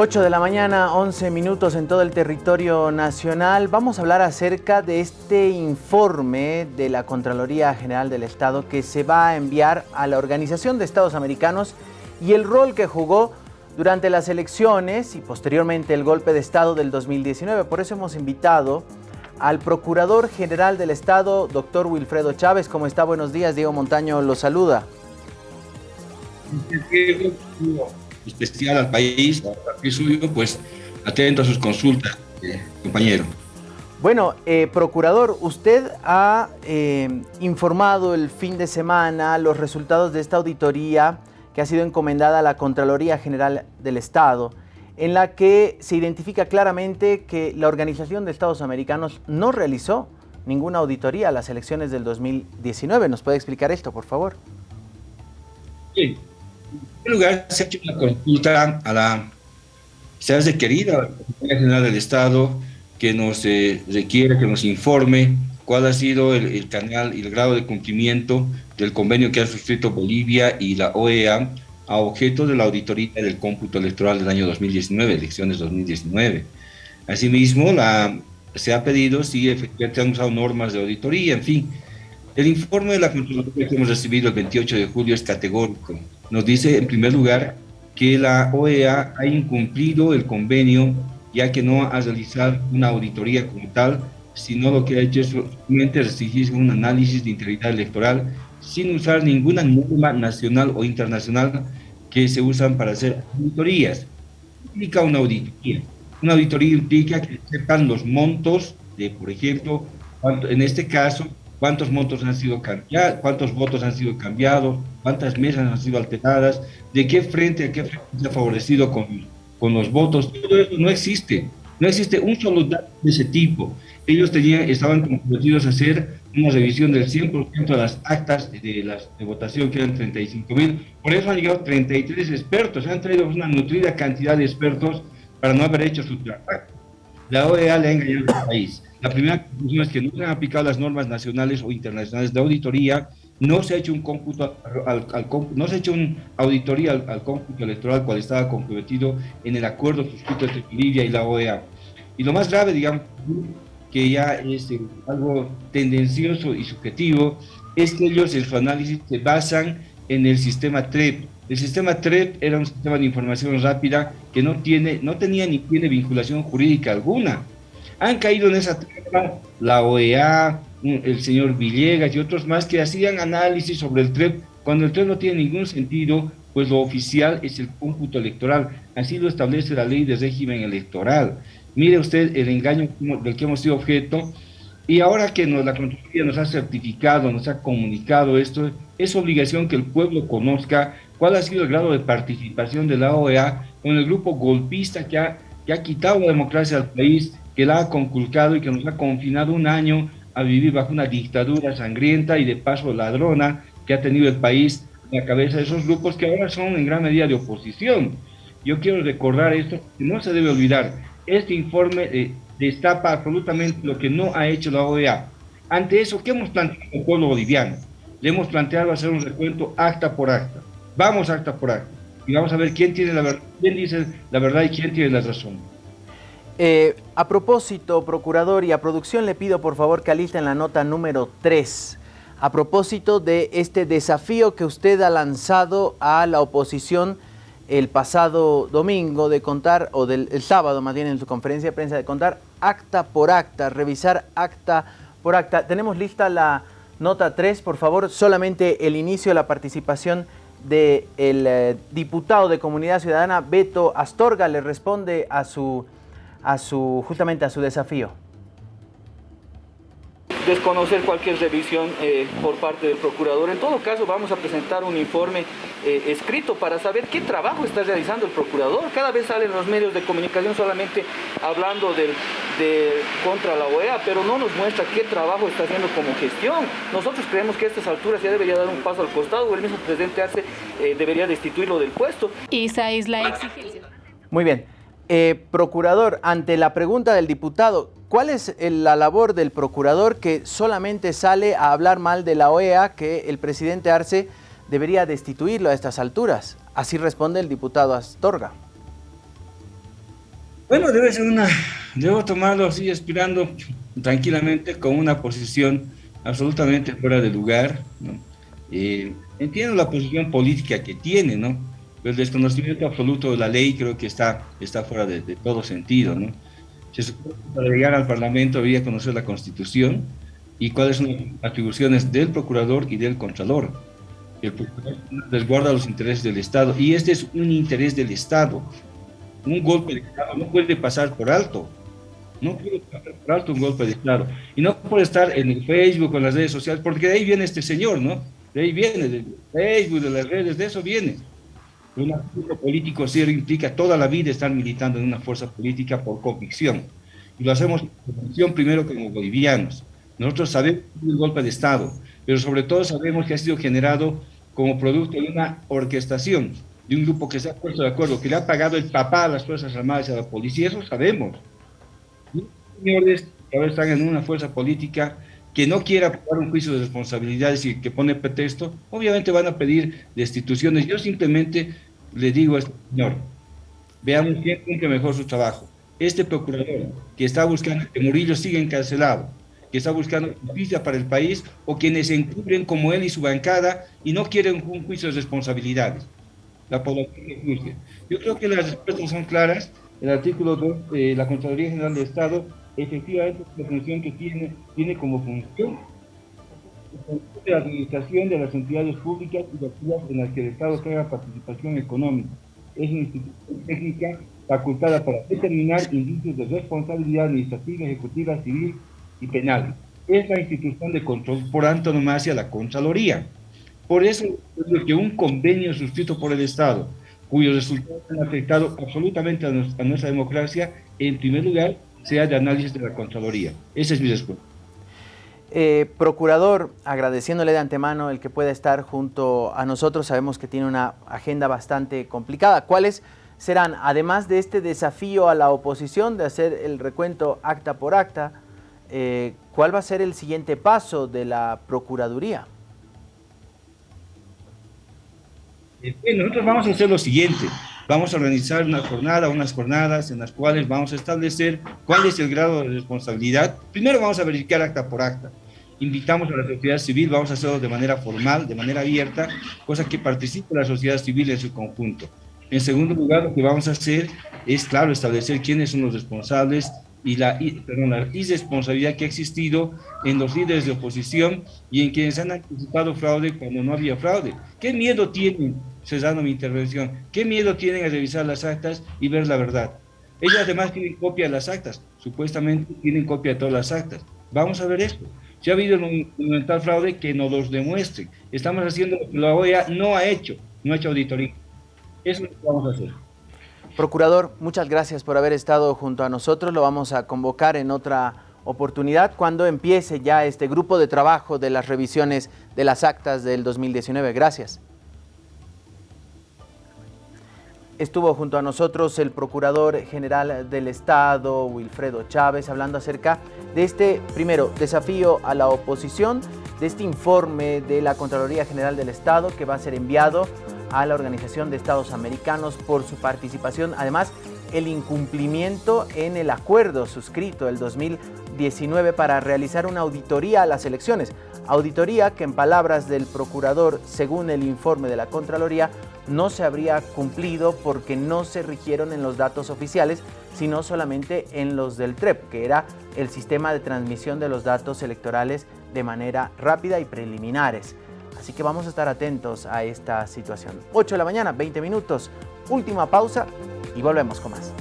8 de la mañana, 11 minutos en todo el territorio nacional. Vamos a hablar acerca de este informe de la Contraloría General del Estado que se va a enviar a la Organización de Estados Americanos y el rol que jugó durante las elecciones y posteriormente el golpe de Estado del 2019. Por eso hemos invitado al Procurador General del Estado, doctor Wilfredo Chávez. ¿Cómo está? Buenos días. Diego Montaño lo saluda especial al país, al suyo, pues atento a sus consultas, eh, compañero. Bueno, eh, Procurador, usted ha eh, informado el fin de semana los resultados de esta auditoría que ha sido encomendada a la Contraloría General del Estado, en la que se identifica claramente que la Organización de Estados Americanos no realizó ninguna auditoría a las elecciones del 2019. ¿Nos puede explicar esto, por favor? Sí, primer lugar, se ha hecho una consulta a la, se ha requerido a la Secretaría General del Estado que nos eh, requiere, que nos informe cuál ha sido el, canal y el grado de cumplimiento del convenio que ha suscrito Bolivia y la OEA a objeto de la auditoría del cómputo electoral del año 2019, elecciones 2019. Asimismo, la, se ha pedido si efectivamente han usado normas de auditoría, en fin. El informe de la Contraloría que hemos recibido el 28 de julio es categórico nos dice en primer lugar que la OEA ha incumplido el convenio ya que no ha realizado una auditoría como tal, sino lo que ha hecho es solamente restringirse un análisis de integridad electoral sin usar ninguna norma nacional o internacional que se usan para hacer auditorías. Implica una auditoría. Una auditoría implica que sepan los montos de, por ejemplo, en este caso, cuántos montos han sido cambiados, cuántos votos han sido cambiados, cuántas mesas han sido alteradas, de qué frente a qué frente se ha favorecido con, con los votos, todo eso no existe. No existe un solo dato de ese tipo. Ellos tenían, estaban comprometidos a hacer una revisión del 100% de las actas de, las, de votación, que eran 35 mil. Por eso han llegado 33 expertos. Han traído una nutrida cantidad de expertos para no haber hecho su trabajo. La OEA le ha engañado al país. La primera conclusión es que no se han aplicado las normas nacionales o internacionales de auditoría, no se ha hecho un cómputo al, no se ha hecho una auditoría al, cómputo electoral cual estaba comprometido en el acuerdo suscrito entre Bolivia y la OEA. Y lo más grave, digamos, que ya es eh, algo tendencioso y subjetivo, es que ellos en su análisis se basan en el sistema TREP. El sistema TREP era un sistema de información rápida que no, tiene, no tenía ni tiene vinculación jurídica alguna han caído en esa trampa la OEA, el señor Villegas y otros más que hacían análisis sobre el TREP, cuando el TREP no tiene ningún sentido, pues lo oficial es el cómputo electoral, así lo establece la ley de régimen electoral. Mire usted el engaño del que hemos sido objeto, y ahora que nos, la Contraloría nos ha certificado, nos ha comunicado esto, es obligación que el pueblo conozca cuál ha sido el grado de participación de la OEA con el grupo golpista que ha, que ha quitado la democracia al país, que la ha conculcado y que nos ha confinado un año a vivir bajo una dictadura sangrienta y de paso ladrona que ha tenido el país a la cabeza de esos grupos que ahora son en gran medida de oposición. Yo quiero recordar esto, que no se debe olvidar, este informe eh, destapa absolutamente lo que no ha hecho la OEA. Ante eso, ¿qué hemos planteado al pueblo boliviano? Le hemos planteado hacer un recuento acta por acta. Vamos acta por acta. Y vamos a ver quién tiene la verdad, quién dice la verdad y quién tiene la razón. Eh, a propósito, Procurador, y a producción le pido por favor que alisten la nota número 3, a propósito de este desafío que usted ha lanzado a la oposición el pasado domingo de contar, o del el sábado más bien en su conferencia de prensa, de contar acta por acta, revisar acta por acta. Tenemos lista la nota 3, por favor, solamente el inicio de la participación del eh, diputado de Comunidad Ciudadana, Beto Astorga, le responde a su a su, justamente a su desafío? Desconocer cualquier revisión eh, por parte del procurador. En todo caso, vamos a presentar un informe eh, escrito para saber qué trabajo está realizando el procurador. Cada vez salen los medios de comunicación solamente hablando del, de, contra la OEA, pero no nos muestra qué trabajo está haciendo como gestión. Nosotros creemos que a estas alturas ya debería dar un paso al costado, o el mismo presidente Arce eh, debería destituirlo del puesto. Esa es la exigencia. Muy bien. Eh, procurador, ante la pregunta del diputado, ¿cuál es la labor del procurador que solamente sale a hablar mal de la OEA que el presidente Arce debería destituirlo a estas alturas? Así responde el diputado Astorga. Bueno, debe ser una, debo tomarlo así, aspirando tranquilamente con una posición absolutamente fuera de lugar, ¿no? Eh, entiendo la posición política que tiene, ¿no? Pero el desconocimiento absoluto de la ley creo que está, está fuera de, todo sentido, ¿no? Se supone que para llegar al Parlamento había conocer la Constitución y cuáles son las atribuciones del Procurador y del Contralor. El Procurador resguarda los intereses del Estado y este es un interés del Estado. Un golpe de Estado no puede pasar por alto. No puede pasar por alto un golpe de Estado. Y no puede estar en el Facebook en las redes sociales, porque de ahí viene este señor, ¿no? De ahí viene, de Facebook, de las redes, de eso viene. Un activo político serio implica toda la vida estar militando en una fuerza política por convicción. Y lo hacemos por convicción primero como bolivianos. Nosotros sabemos un golpe de Estado, pero sobre todo sabemos que ha sido generado como producto de una orquestación, de un grupo que se ha puesto de acuerdo, que le ha pagado el papá a las Fuerzas Armadas y a la policía, eso sabemos. señores que ahora están en una fuerza política que no quiera aprobar un juicio de responsabilidades y que pone pretexto, obviamente van a pedir destituciones. Yo simplemente le digo a este señor, veamos quién cumple mejor su trabajo. Este procurador que está buscando que Murillo siga encarcelado, que está buscando justicia para el país, o quienes se encubren como él y su bancada y no quieren un juicio de responsabilidades. La población que juzgue. Yo creo que las respuestas son claras. El artículo 2 de la Contraloría General de Estado efectivamente la función que tiene, tiene como función la administración de las entidades públicas y las en las que el Estado tenga participación económica. Es una institución técnica facultada para determinar indicios de responsabilidad administrativa, ejecutiva, civil y penal. Es la institución de control por antonomasia, la Contraloría. Por eso es que un convenio suscrito por el Estado, cuyos resultados han afectado absolutamente a nuestra democracia, en primer lugar, sea de análisis de la Contraloría. Esa es mi respuesta. Eh, procurador, agradeciéndole de antemano el que pueda estar junto a nosotros, sabemos que tiene una agenda bastante complicada. ¿Cuáles serán, además de este desafío a la oposición de hacer el recuento acta por acta, eh, cuál va a ser el siguiente paso de la Procuraduría? Eh, nosotros vamos a hacer lo siguiente vamos a organizar una jornada, unas jornadas en las cuales vamos a establecer cuál es el grado de responsabilidad. Primero vamos a verificar acta por acta. Invitamos a la sociedad civil, vamos a hacerlo de manera formal, de manera abierta, cosa que participe la sociedad civil en su conjunto. En segundo lugar, lo que vamos a hacer es, claro, establecer quiénes son los responsables y la, perdón, la irresponsabilidad que ha existido en los líderes de oposición y en quienes han anticipado fraude cuando no había fraude. ¿Qué miedo tienen, cesando mi intervención, qué miedo tienen a revisar las actas y ver la verdad? Ellos además tienen copia de las actas, supuestamente tienen copia de todas las actas. Vamos a ver esto. Si ha habido un monumental fraude, que nos los demuestren. Estamos haciendo lo que la OEA no ha hecho, no ha hecho auditoría. Eso es lo que vamos a hacer. Procurador, muchas gracias por haber estado junto a nosotros. Lo vamos a convocar en otra oportunidad cuando empiece ya este grupo de trabajo de las revisiones de las actas del 2019. Gracias. Estuvo junto a nosotros el Procurador General del Estado, Wilfredo Chávez, hablando acerca de este, primero, desafío a la oposición, de este informe de la Contraloría General del Estado que va a ser enviado a la Organización de Estados Americanos por su participación. Además, el incumplimiento en el acuerdo suscrito el 2019 para realizar una auditoría a las elecciones. Auditoría que en palabras del procurador, según el informe de la Contraloría, no se habría cumplido porque no se rigieron en los datos oficiales, sino solamente en los del TREP, que era el sistema de transmisión de los datos electorales de manera rápida y preliminares. Así que vamos a estar atentos a esta situación. 8 de la mañana, 20 minutos, última pausa y volvemos con más.